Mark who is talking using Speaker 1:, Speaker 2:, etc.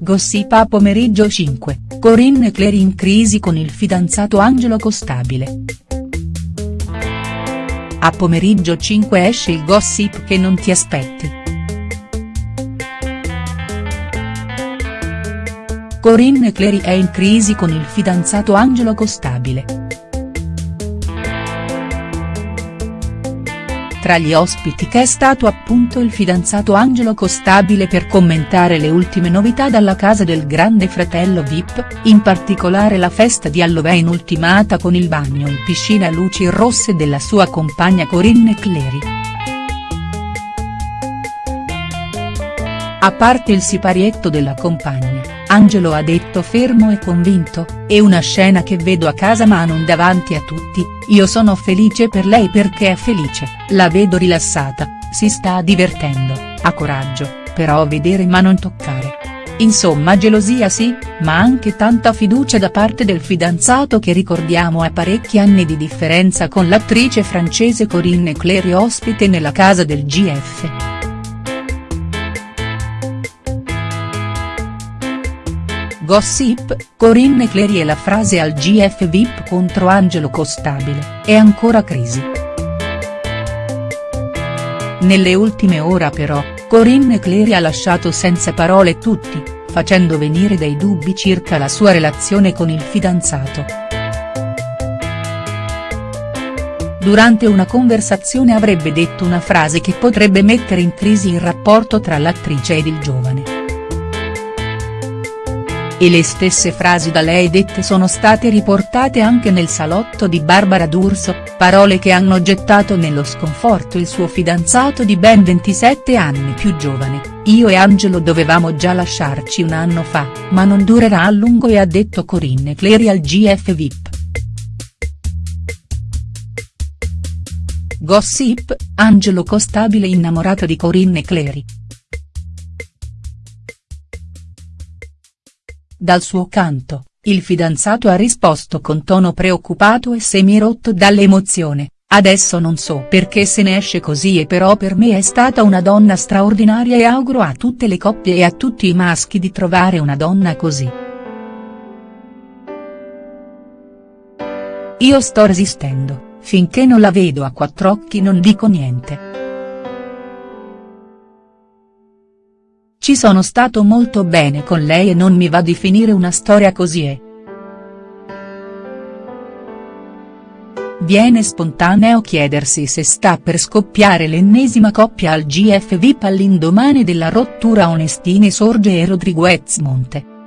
Speaker 1: Gossip a pomeriggio 5, Corinne Clery in crisi con il fidanzato Angelo Costabile. A pomeriggio 5 esce il gossip che non ti aspetti. Corinne Clery è in crisi con il fidanzato Angelo Costabile. Tra gli ospiti che è stato appunto il fidanzato Angelo Costabile per commentare le ultime novità dalla casa del grande fratello Vip, in particolare la festa di Halloween ultimata con il bagno in piscina a luci rosse della sua compagna Corinne Clery. A parte il siparietto della compagna, Angelo ha detto fermo e convinto, è una scena che vedo a casa ma non davanti a tutti, io sono felice per lei perché è felice, la vedo rilassata, si sta divertendo, ha coraggio, però vedere ma non toccare. Insomma gelosia sì, ma anche tanta fiducia da parte del fidanzato che ricordiamo ha parecchi anni di differenza con l'attrice francese Corinne Clery ospite nella casa del GF. Gossip, Corinne Clery e la frase al GF VIP contro Angelo Costabile, è ancora crisi. Nelle ultime ore però, Corinne Clery ha lasciato senza parole tutti, facendo venire dei dubbi circa la sua relazione con il fidanzato. Durante una conversazione avrebbe detto una frase che potrebbe mettere in crisi il rapporto tra l'attrice ed il giovane e le stesse frasi da lei dette sono state riportate anche nel salotto di Barbara D'Urso, parole che hanno gettato nello sconforto il suo fidanzato di ben 27 anni più giovane, io e Angelo dovevamo già lasciarci un anno fa, ma non durerà a lungo e ha detto Corinne Clery al GF VIP. Gossip, Angelo Costabile innamorato di Corinne Clery. Dal suo canto, il fidanzato ha risposto con tono preoccupato e semi-rotto dall'emozione, adesso non so perché se ne esce così e però per me è stata una donna straordinaria e auguro a tutte le coppie e a tutti i maschi di trovare una donna così. Io sto resistendo, finché non la vedo a quattro occhi non dico niente. Ci sono stato molto bene con lei e non mi va di finire una storia così e. Viene spontaneo chiedersi se sta per scoppiare l'ennesima coppia al GF VIP all'indomani della rottura Onestini Sorge e Rodriguez Monte.